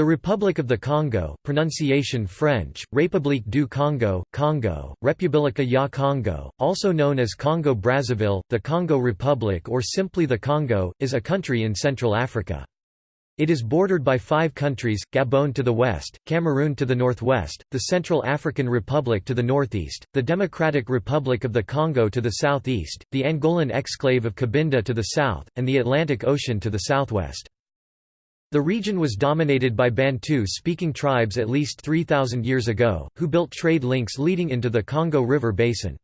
The Republic of the Congo pronunciation French, République du Congo, Congo, Repubblica ya Congo, also known as Congo-Brazzaville, the Congo Republic or simply the Congo, is a country in Central Africa. It is bordered by five countries, Gabon to the west, Cameroon to the northwest, the Central African Republic to the northeast, the Democratic Republic of the Congo to the southeast, the Angolan exclave of Cabinda to the south, and the Atlantic Ocean to the southwest. The region was dominated by Bantu-speaking tribes at least 3,000 years ago, who built trade links leading into the Congo River basin.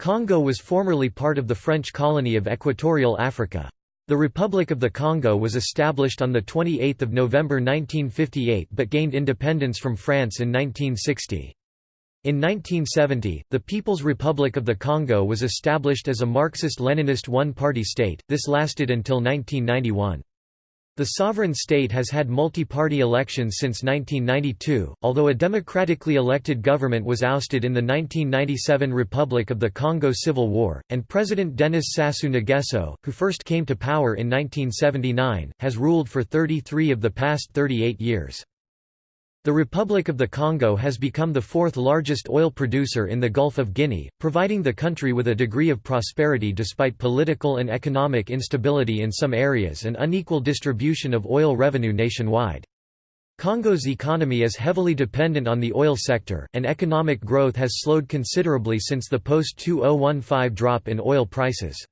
Congo was formerly part of the French colony of Equatorial Africa. The Republic of the Congo was established on 28 November 1958 but gained independence from France in 1960. In 1970, the People's Republic of the Congo was established as a Marxist-Leninist one-party state, this lasted until 1991. The sovereign state has had multi-party elections since 1992, although a democratically elected government was ousted in the 1997 Republic of the Congo Civil War, and President Denis Sassou Nguesso, who first came to power in 1979, has ruled for 33 of the past 38 years. The Republic of the Congo has become the fourth largest oil producer in the Gulf of Guinea, providing the country with a degree of prosperity despite political and economic instability in some areas and unequal distribution of oil revenue nationwide. Congo's economy is heavily dependent on the oil sector, and economic growth has slowed considerably since the post-2015 drop in oil prices.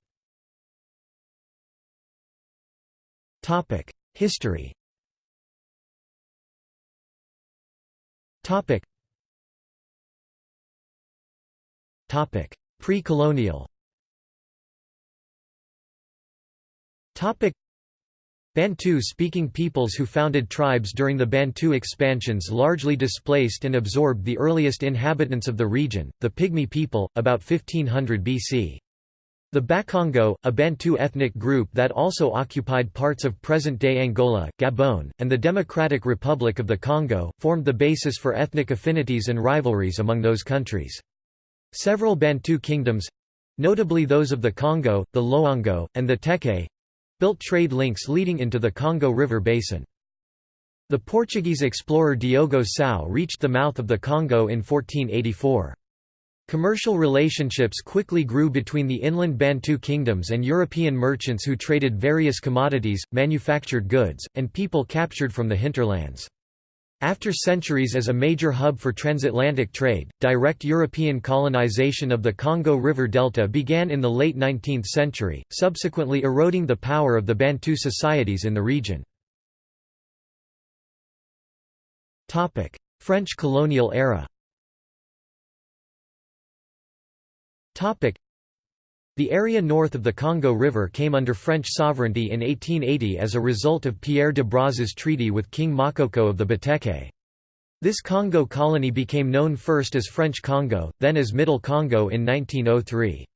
History Topic. Topic. Pre-colonial. Topic. Bantu-speaking peoples who founded tribes during the Bantu expansions largely displaced and absorbed the earliest inhabitants of the region, the Pygmy people, about 1500 BC. The Bakongo, a Bantu ethnic group that also occupied parts of present-day Angola, Gabon, and the Democratic Republic of the Congo, formed the basis for ethnic affinities and rivalries among those countries. Several Bantu kingdoms—notably those of the Congo, the Loango, and the Teke—built trade links leading into the Congo River basin. The Portuguese explorer Diogo Cão reached the mouth of the Congo in 1484. Commercial relationships quickly grew between the inland Bantu kingdoms and European merchants who traded various commodities, manufactured goods, and people captured from the hinterlands. After centuries as a major hub for transatlantic trade, direct European colonization of the Congo River Delta began in the late 19th century, subsequently eroding the power of the Bantu societies in the region. French colonial era The area north of the Congo River came under French sovereignty in 1880 as a result of Pierre de Brazza's treaty with King Makoko of the Bateke. This Congo colony became known first as French Congo, then as Middle Congo in 1903.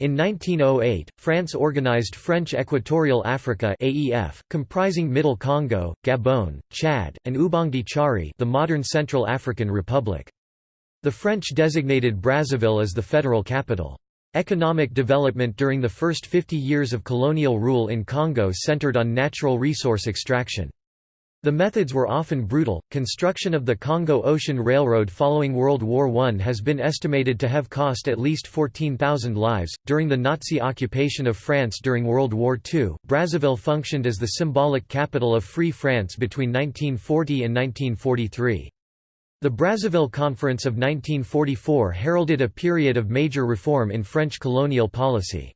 In 1908, France organized French Equatorial Africa AEF, comprising Middle Congo, Gabon, Chad, and Ubangi-Shari the modern Central African Republic. The French designated Brazzaville as the federal capital. Economic development during the first 50 years of colonial rule in Congo centered on natural resource extraction. The methods were often brutal. Construction of the Congo Ocean Railroad following World War I has been estimated to have cost at least 14,000 lives. During the Nazi occupation of France during World War II, Brazzaville functioned as the symbolic capital of Free France between 1940 and 1943. The Brazzaville Conference of 1944 heralded a period of major reform in French colonial policy.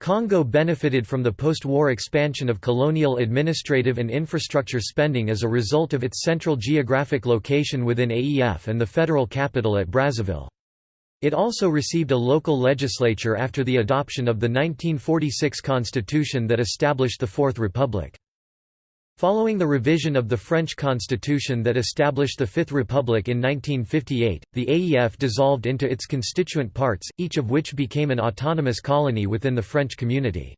Congo benefited from the post-war expansion of colonial administrative and infrastructure spending as a result of its central geographic location within AEF and the federal capital at Brazzaville. It also received a local legislature after the adoption of the 1946 constitution that established the Fourth Republic. Following the revision of the French constitution that established the Fifth Republic in 1958, the AEF dissolved into its constituent parts, each of which became an autonomous colony within the French community.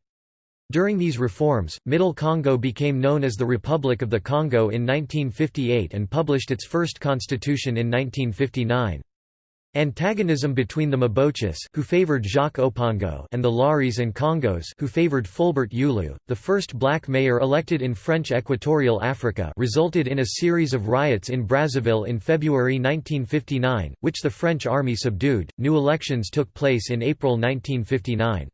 During these reforms, Middle Congo became known as the Republic of the Congo in 1958 and published its first constitution in 1959. Antagonism between the Mbochis who favored Jacques Opangault and the Laris and Congos who favored Fulbert Youlou, the first black mayor elected in French Equatorial Africa resulted in a series of riots in Brazzaville in February 1959, which the French army subdued. New elections took place in April 1959.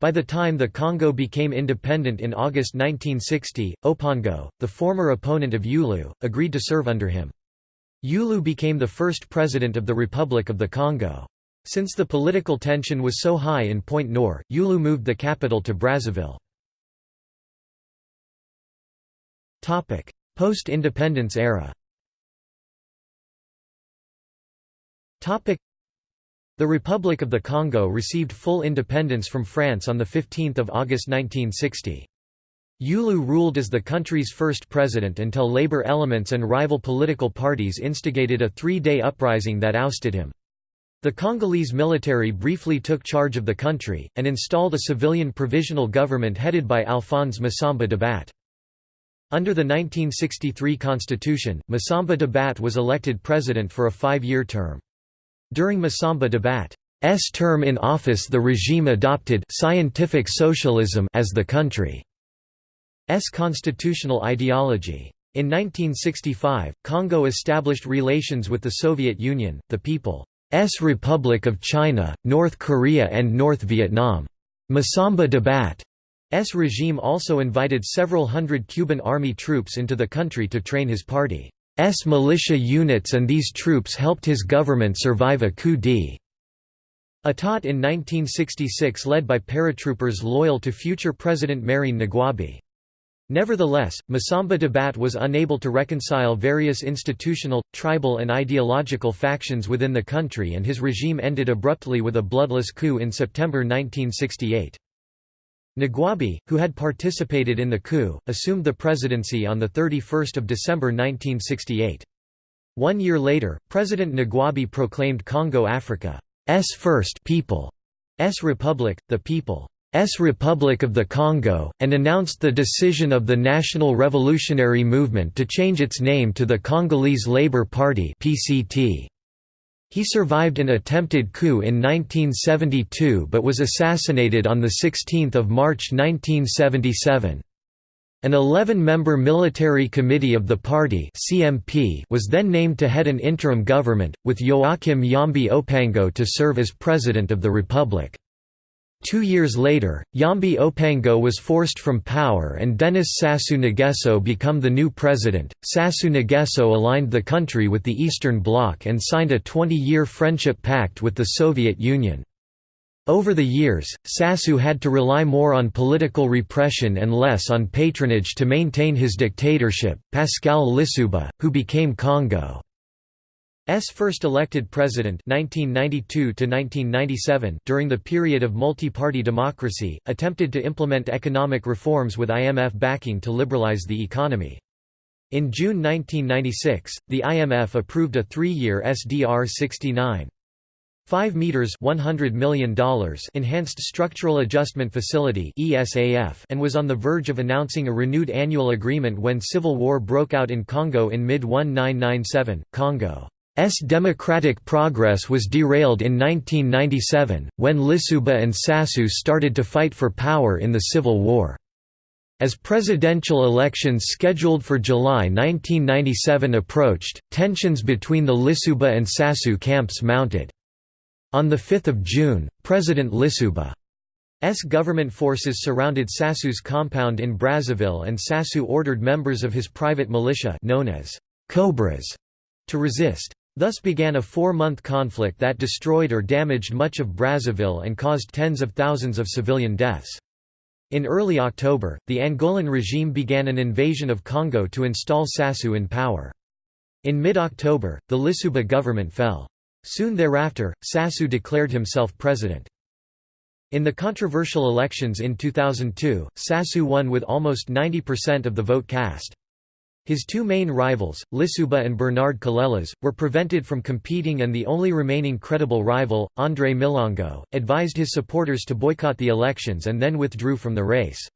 By the time the Congo became independent in August 1960, Opangault, the former opponent of Youlou, agreed to serve under him. Youlou became the first president of the Republic of the Congo. Since the political tension was so high in Point Nord, Youlou moved the capital to Brazzaville. Post-independence era the Republic of the Congo received full independence from France on 15 August 1960. Youlou ruled as the country's first president until labor elements and rival political parties instigated a three-day uprising that ousted him. The Congolese military briefly took charge of the country, and installed a civilian provisional government headed by Alphonse Massamba Débat. Under the 1963 constitution, Massamba Débat was elected president for a five-year term. During Massamba Débat's term in office the regime adopted «scientific socialism» as the country. S constitutional ideology. In 1965, Congo established relations with the Soviet Union, the People's Republic of China, North Korea and North Vietnam. Massamba Débat's regime also invited several hundred Cuban army troops into the country to train his party's militia units and these troops helped his government survive a coup d'état in 1966 led by paratroopers loyal to future President Marien Ngouabi. Nevertheless, Massamba Débat was unable to reconcile various institutional, tribal and ideological factions within the country and his regime ended abruptly with a bloodless coup in September 1968. Ngouabi, who had participated in the coup, assumed the presidency on 31 December 1968. One year later, President Ngouabi proclaimed Congo Africa's first People's Republic, the People Republic of the Congo, and announced the decision of the National Revolutionary Movement to change its name to the Congolese Labour Party PCT. He survived an attempted coup in 1972 but was assassinated on 16 March 1977. An 11-member military committee of the party CMP was then named to head an interim government, with Joachim Yhombi Opango to serve as President of the Republic. Two years later, Yhombi Opango was forced from power and Denis Sassou Nguesso became the new president. Sassou Nguesso aligned the country with the Eastern Bloc and signed a 20-year friendship pact with the Soviet Union. Over the years, Sassou had to rely more on political repression and less on patronage to maintain his dictatorship. Pascal Lissouba, who became Congo first elected president 1992 during the period of multi-party democracy, attempted to implement economic reforms with IMF backing to liberalize the economy. In June 1996, the IMF approved a three-year SDR 69. 5 meters 100 million dollars enhanced structural adjustment facility ESAF and was on the verge of announcing a renewed annual agreement when civil war broke out in Congo in mid 1997 Congo S democratic progress was derailed in 1997, when Lissouba and Sassou started to fight for power in the Civil War. As presidential elections scheduled for July 1997 approached, tensions between the Lissouba and Sassou camps mounted. On 5 June, President Lissouba's government forces surrounded Sassou's compound in Brazzaville and Sassou ordered members of his private militia known as Cobras to resist. Thus began a four-month conflict that destroyed or damaged much of Brazzaville and caused tens of thousands of civilian deaths. In early October, the Angolan regime began an invasion of Congo to install Sassou in power. In mid-October, the Lissouba government fell. Soon thereafter, Sassou declared himself president. In the controversial elections in 2002, Sassou won with almost 90% of the vote cast. His two main rivals, Lissouba and Bernard Kolélas, were prevented from competing and the only remaining credible rival, André Milongo, advised his supporters to boycott the elections and then withdrew from the race.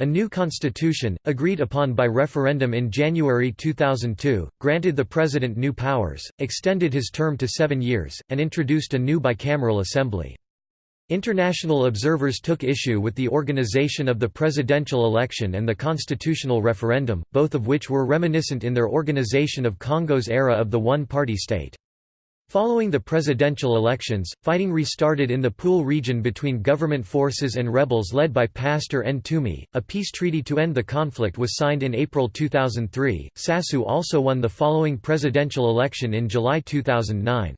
A new constitution, agreed upon by referendum in January 2002, granted the president new powers, extended his term to seven years, and introduced a new bicameral assembly. International observers took issue with the organization of the presidential election and the constitutional referendum, both of which were reminiscent in their organization of Congo's era of the one-party state. Following the presidential elections, fighting restarted in the Pool region between government forces and rebels led by Pastor Ntumi. A peace treaty to end the conflict was signed in April 2003. Sassou also won the following presidential election in July 2009.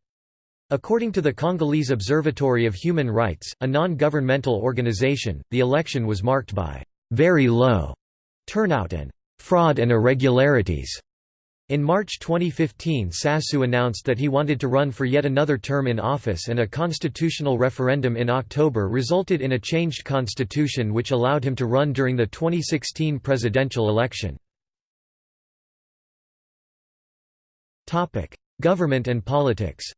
According to the Congolese Observatory of Human Rights, a non-governmental organization, the election was marked by very low turnout and fraud and irregularities. In March 2015 Sassou announced that he wanted to run for yet another term in office and a constitutional referendum in October resulted in a changed constitution which allowed him to run during the 2016 presidential election. Government and politics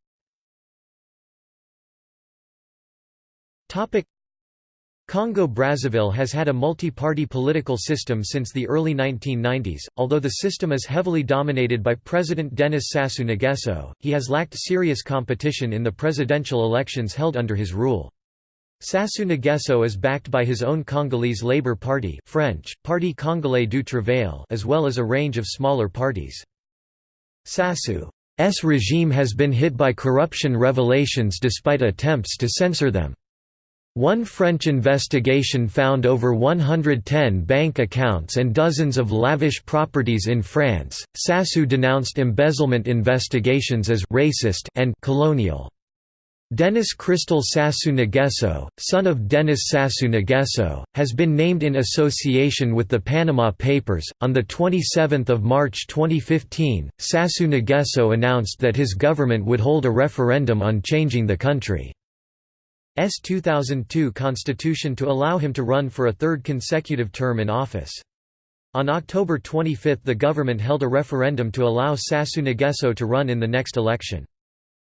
Congo-Brazzaville has had a multi-party political system since the early 1990s, although the system is heavily dominated by President Denis Sassou Nguesso, he has lacked serious competition in the presidential elections held under his rule. Sassou Nguesso is backed by his own Congolese Labour Party French, Parti Congolais du Travail as well as a range of smaller parties. Sassou's regime has been hit by corruption revelations despite attempts to censor them. One French investigation found over 110 bank accounts and dozens of lavish properties in France. Sassou denounced embezzlement investigations as racist and colonial. Denis Christel Sassou Nguesso, son of Denis Sassou Nguesso, has been named in association with the Panama Papers. On the 27th of March 2015, Sassou Nguesso announced that his government would hold a referendum on changing the country. S 2002 constitution to allow him to run for a third consecutive term in office. On October 25 the government held a referendum to allow Sassou Nguesso to run in the next election.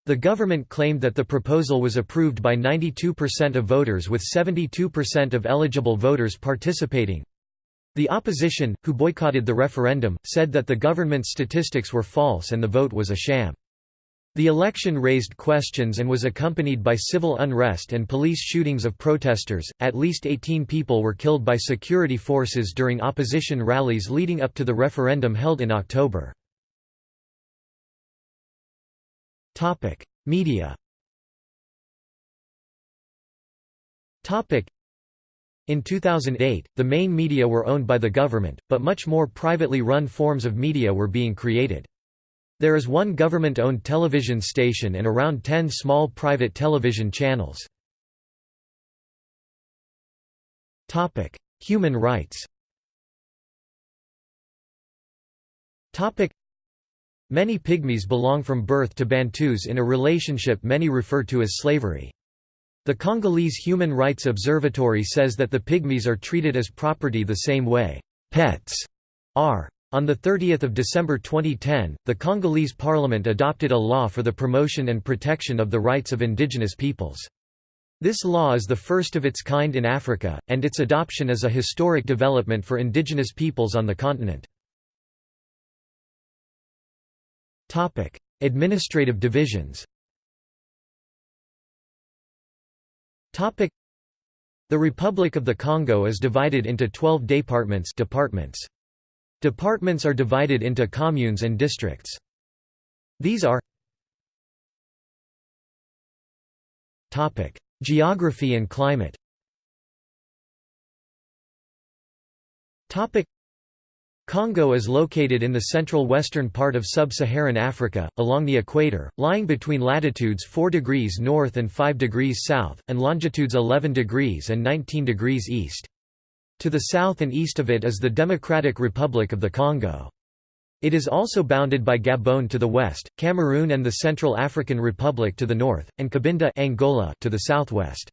The government claimed that the proposal was approved by 92% of voters with 72% of eligible voters participating. The opposition, who boycotted the referendum, said that the government's statistics were false and the vote was a sham. The election raised questions and was accompanied by civil unrest and police shootings of protesters. At least 18 people were killed by security forces during opposition rallies leading up to the referendum held in October. Topic: Media. Topic: in 2008, the main media were owned by the government, but much more privately run forms of media were being created. There is one government-owned television station and around 10 small private television channels. Human rights Many Pygmies belong from birth to Bantus in a relationship many refer to as slavery. The Congolese Human Rights Observatory says that the Pygmies are treated as property the same way pets are. On 30 December 2010, the Congolese parliament adopted a law for the promotion and protection of the rights of indigenous peoples. This law is the first of its kind in Africa, and its adoption is a historic development for indigenous peoples on the continent. Administrative divisions The Republic of the Congo is divided into 12 departments departments. Departments are divided into communes and districts. These are Geography and climate Congo is located in the central western part of sub-Saharan Africa, along the equator, lying between latitudes 4 degrees north and 5 degrees south, and longitudes 11 degrees and 19 degrees east. To the south and east of it is the Democratic Republic of the Congo. It is also bounded by Gabon to the west, Cameroon and the Central African Republic to the north, and Cabinda Angola to the southwest.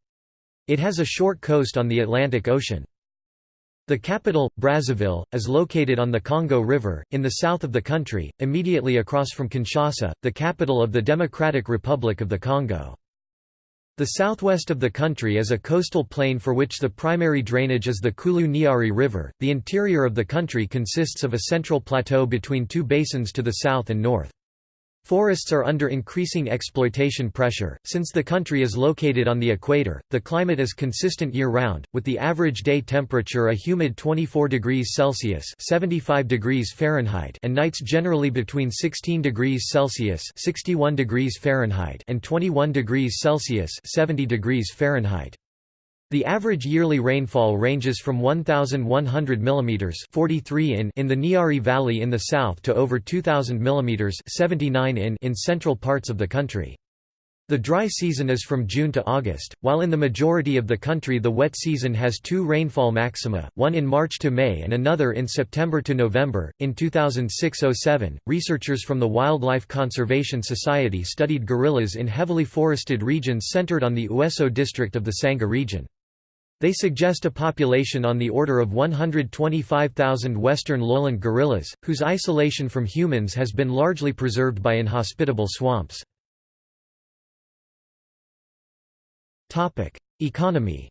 It has a short coast on the Atlantic Ocean. The capital, Brazzaville, is located on the Congo River, in the south of the country, immediately across from Kinshasa, the capital of the Democratic Republic of the Congo. The southwest of the country is a coastal plain for which the primary drainage is the Kouilou-Niari River. The interior of the country consists of a central plateau between two basins to the south and north. Forests are under increasing exploitation pressure. Since the country is located on the equator, the climate is consistent year-round, with the average day temperature a humid 24 degrees Celsius (75 degrees Fahrenheit) and nights generally between 16 degrees Celsius (61 degrees Fahrenheit) and 21 degrees Celsius (70 degrees Fahrenheit). The average yearly rainfall ranges from 1,100 mm 43 in in the Niari Valley in the south to over 2,000 mm 79 in in central parts of the country. The dry season is from June to August, while in the majority of the country the wet season has two rainfall maxima, one in March to May and another in September to November. In 2006-07, researchers from the Wildlife Conservation Society studied gorillas in heavily forested regions centered on the Ouesso district of the Sangha region. They suggest a population on the order of 125,000 western lowland gorillas, whose isolation from humans has been largely preserved by inhospitable swamps. Economy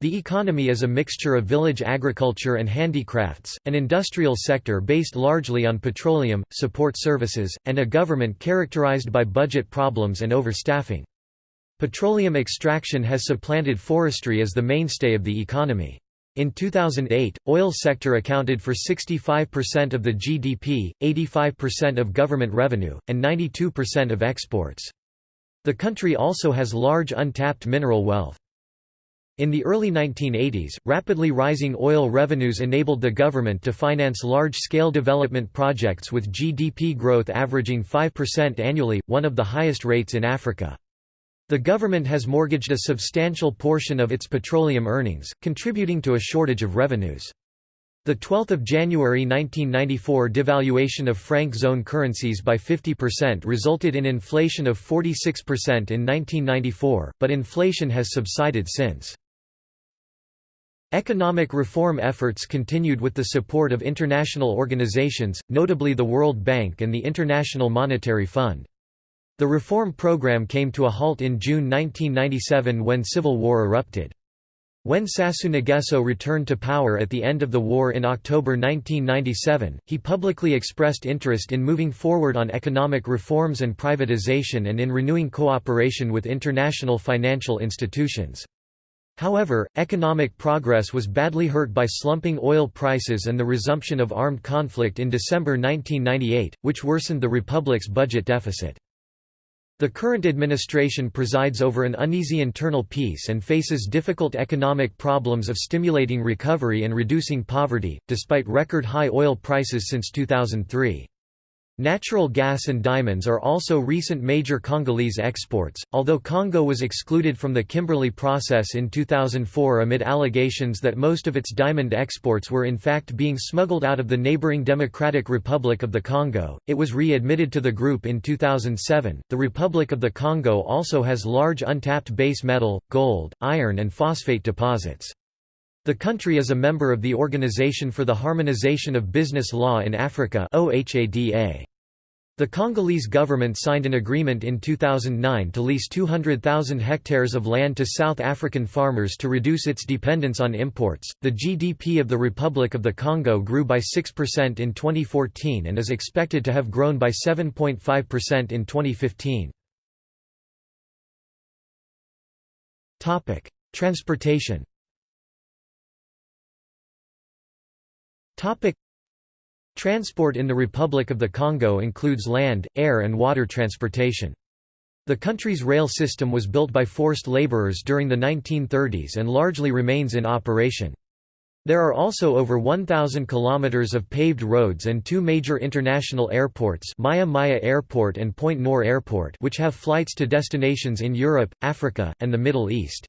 the economy is a mixture of village agriculture and handicrafts, an industrial sector based largely on petroleum, support services, and a government characterized by budget problems and overstaffing. Petroleum extraction has supplanted forestry as the mainstay of the economy. In 2008, oil sector accounted for 65% of the GDP, 85% of government revenue, and 92% of exports. The country also has large untapped mineral wealth. In the early 1980s, rapidly rising oil revenues enabled the government to finance large-scale development projects with GDP growth averaging 5% annually, one of the highest rates in Africa. The government has mortgaged a substantial portion of its petroleum earnings, contributing to a shortage of revenues. The 12th of January 1994 devaluation of franc zone currencies by 50% resulted in inflation of 46% in 1994, but inflation has subsided since. Economic reform efforts continued with the support of international organizations, notably the World Bank and the International Monetary Fund. The reform program came to a halt in June 1997 when civil war erupted. When Sassou returned to power at the end of the war in October 1997, he publicly expressed interest in moving forward on economic reforms and privatization and in renewing cooperation with international financial institutions. However, economic progress was badly hurt by slumping oil prices and the resumption of armed conflict in December 1998, which worsened the republic's budget deficit. The current administration presides over an uneasy internal peace and faces difficult economic problems of stimulating recovery and reducing poverty, despite record high oil prices since 2003. Natural gas and diamonds are also recent major Congolese exports, although Congo was excluded from the Kimberley process in 2004 amid allegations that most of its diamond exports were in fact being smuggled out of the neighboring Democratic Republic of the Congo. It was re-admitted to the group in 2007. The Republic of the Congo also has large untapped base metal, gold, iron and phosphate deposits. The country is a member of the Organization for the Harmonization of Business Law in Africa. The Congolese government signed an agreement in 2009 to lease 200,000 hectares of land to South African farmers to reduce its dependence on imports. The GDP of the Republic of the Congo grew by 6% in 2014 and is expected to have grown by 7.5% in 2015. Topic: Transportation. Topic: Transport in the Republic of the Congo includes land, air and water transportation. The country's rail system was built by forced laborers during the 1930s and largely remains in operation. There are also over 1,000 kilometers of paved roads and two major international airports Maya Maya Airport and Pointe-Noire Airport which have flights to destinations in Europe, Africa, and the Middle East.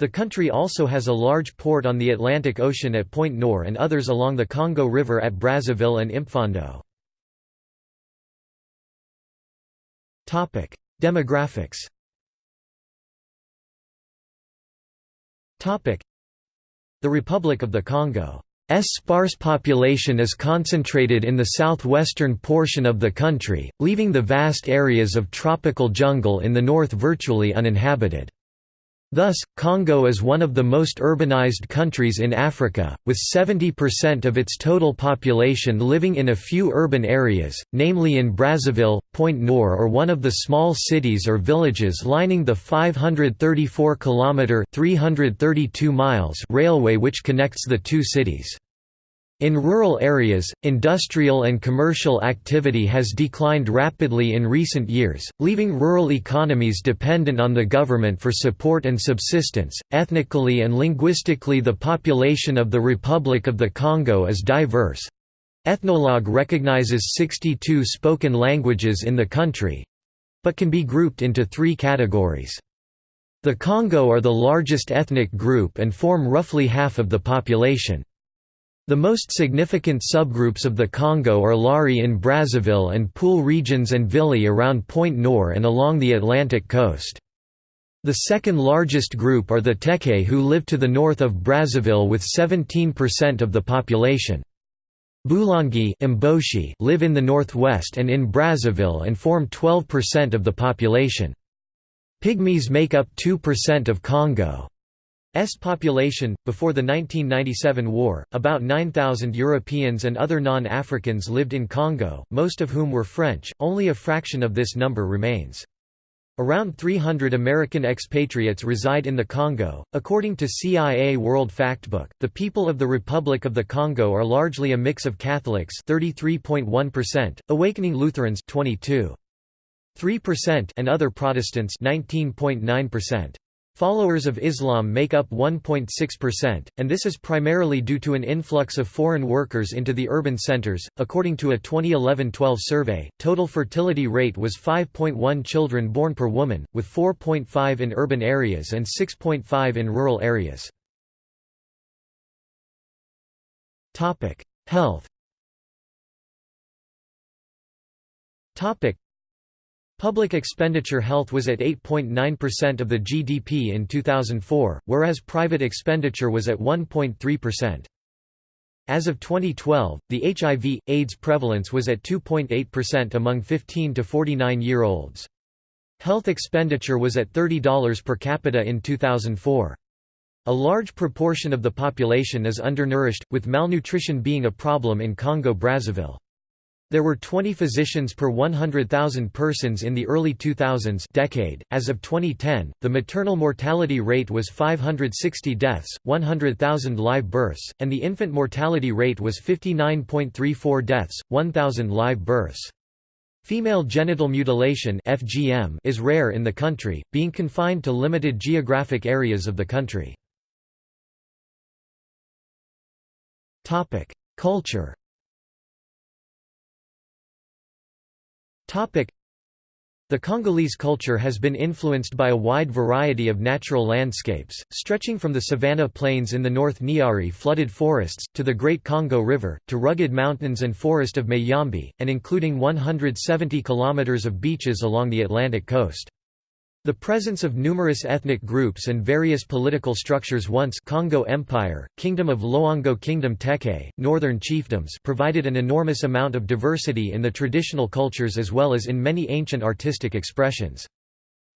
The country also has a large port on the Atlantic Ocean at Pointe-Noire and others along the Congo River at Brazzaville and Impfondo. Demographics The Republic of the Congo sparse population is concentrated in the southwestern portion of the country, leaving the vast areas of tropical jungle in the north virtually uninhabited. Thus, Congo is one of the most urbanized countries in Africa, with 70% of its total population living in a few urban areas, namely in Brazzaville, Pointe-Noire or one of the small cities or villages lining the 534-kilometre (332 miles) railway which connects the two cities. In rural areas, industrial and commercial activity has declined rapidly in recent years, leaving rural economies dependent on the government for support and subsistence. Ethnically and linguistically, the population of the Republic of the Congo is diverse. Ethnologue recognizes 62 spoken languages in the country but can be grouped into three categories. The Congo are the largest ethnic group and form roughly half of the population. The most significant subgroups of the Congo are Lari in Brazzaville and Pool regions and Vili around Pointe-Noire and along the Atlantic coast. The second largest group are the Teke who live to the north of Brazzaville with 17% of the population. Bulangi Mboshi live in the northwest and in Brazzaville and form 12% of the population. Pygmies make up 2% of Congo. S population before the 1997 war about 9000 Europeans and other non-Africans lived in Congo most of whom were French only a fraction of this number remains Around 300 American expatriates reside in the Congo. According to CIA World Factbook, the people of the Republic of the Congo are largely a mix of Catholics, 33.1%, Awakening Lutherans, 22.3%, and other Protestants, 19.9%. Followers of Islam make up 1.6%, and this is primarily due to an influx of foreign workers into the urban centers. According to a 2011-12 survey, total fertility rate was 5.1 children born per woman, with 4.5 in urban areas and 6.5 in rural areas. Health. Public expenditure health was at 8.9% of the GDP in 2004, whereas private expenditure was at 1.3%. As of 2012, the HIV, AIDS prevalence was at 2.8% among 15 to 49-year-olds. Health expenditure was at $30 per capita in 2004. A large proportion of the population is undernourished, with malnutrition being a problem in Congo-Brazzaville. There were 20 physicians per 100,000 persons in the early 2000s decade. As of 2010, the maternal mortality rate was 560 deaths, 100,000 live births, and the infant mortality rate was 59.34 deaths, 1,000 live births. Female genital mutilation (FGM) is rare in the country, being confined to limited geographic areas of the country. Topic: Culture The Congolese culture has been influenced by a wide variety of natural landscapes, stretching from the savanna plains in the north Niari flooded forests, to the Great Congo River, to rugged mountains and forest of Mayombe, and including 170 kilometers of beaches along the Atlantic coast. The presence of numerous ethnic groups and various political structures once Congo Empire, Kingdom of Loango Kingdom Teke, Northern chiefdoms provided an enormous amount of diversity in the traditional cultures as well as in many ancient artistic expressions.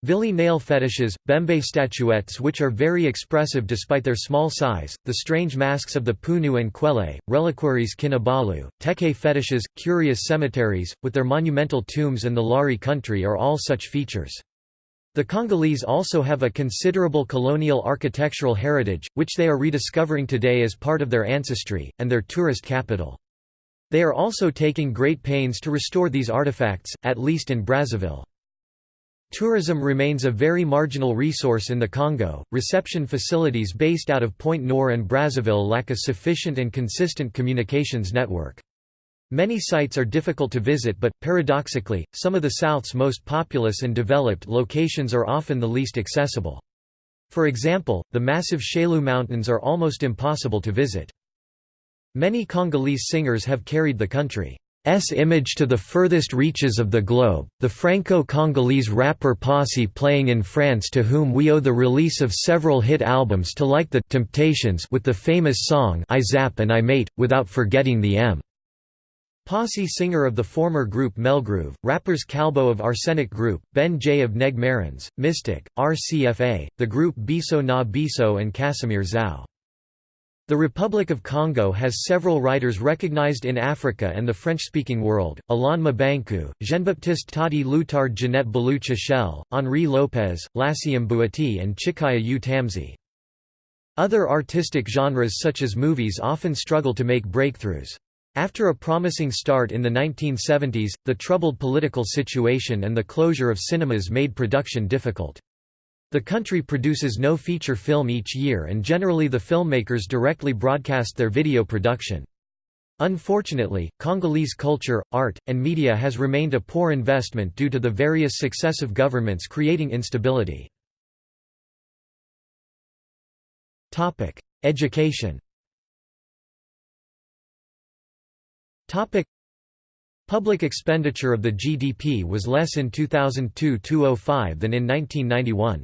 Vili nail fetishes, Bembe statuettes which are very expressive despite their small size, the strange masks of the Punu and Kwele, reliquaries Kinabalu, Teke fetishes, curious cemeteries, with their monumental tombs and the Lari country are all such features. The Congolese also have a considerable colonial architectural heritage, which they are rediscovering today as part of their ancestry, and their tourist capital. They are also taking great pains to restore these artifacts, at least in Brazzaville. Tourism remains a very marginal resource in the Congo. Reception facilities based out of Pointe-Noire and Brazzaville lack a sufficient and consistent communications network. Many sites are difficult to visit but, paradoxically, some of the South's most populous and developed locations are often the least accessible. For example, the massive Chaillu Mountains are almost impossible to visit. Many Congolese singers have carried the country. image to the furthest reaches of the globe, the Franco-Congolese rapper Passi playing in France to whom we owe the release of several hit albums to like the Temptations with the famous song I Zap and I Mate, without forgetting the M. Posse singer of the former group Melgroove, rappers Calbo of Arsenik Group, Ben J of Neg Marins, Mystic, RCFA, the group Biso na Biso and Casimir Zao. The Republic of Congo has several writers recognized in Africa and the French-speaking world, Alain Mabanckou, Jean-Baptiste Tati Loutard Jeanette Balou Tchichelle, Henri Lopes, Lassiem Bouati and Tchicaya U Tam'si. Other artistic genres such as movies often struggle to make breakthroughs. After a promising start in the 1970s, the troubled political situation and the closure of cinemas made production difficult. The country produces no feature film each year and generally the filmmakers directly broadcast their video production. Unfortunately, Congolese culture, art, and media has remained a poor investment due to the various successive governments creating instability. Education Public expenditure of the GDP was less in 2002–2005 than in 1991.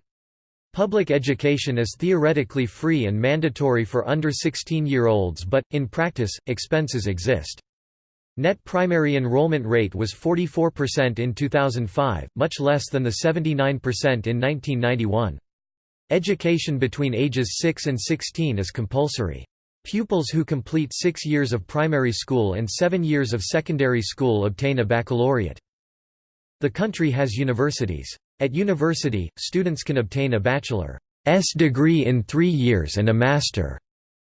Public education is theoretically free and mandatory for under 16-year-olds but, in practice, expenses exist. Net primary enrollment rate was 44% in 2005, much less than the 79% in 1991. Education between ages 6 and 16 is compulsory. Pupils who complete six years of primary school and seven years of secondary school obtain a baccalaureate. The country has universities. At university, students can obtain a bachelor's degree in three years and a master's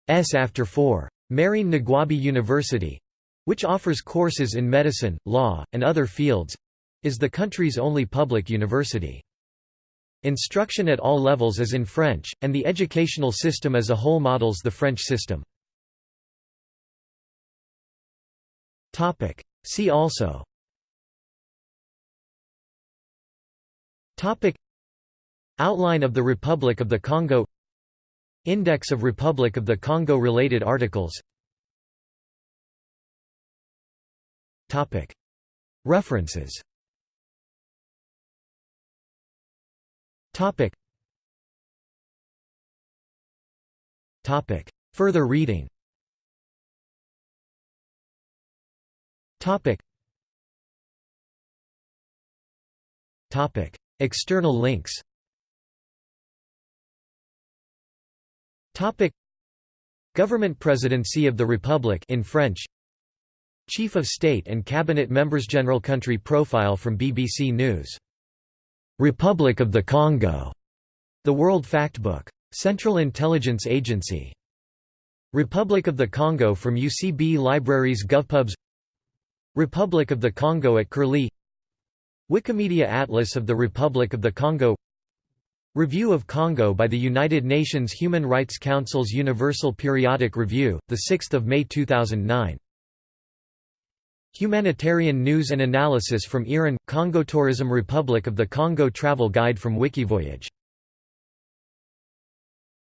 after four. Marine Ngouabi University—which offers courses in medicine, law, and other fields—is the country's only public university. Instruction at all levels is in French, and the educational system as a whole models the French system. See also. Outline of the Republic of the Congo. Index of Republic of the Congo related articles. References Topic. Topic. Further reading. Topic. Topic. External links. Topic. Government Presidency of the Republic in French. Chief of State and Cabinet Members General Country Profile from BBC News. Republic of the Congo. The World Factbook. Central Intelligence Agency. Republic of the Congo from UCB Libraries GovPubs Republic of the Congo at Curlie Wikimedia Atlas of the Republic of the Congo Review of Congo by the United Nations Human Rights Council's Universal Periodic Review, 6 May 2009 Humanitarian News and Analysis from IRIN – Congo Tourism Republic of the Congo Travel Guide from Wikivoyage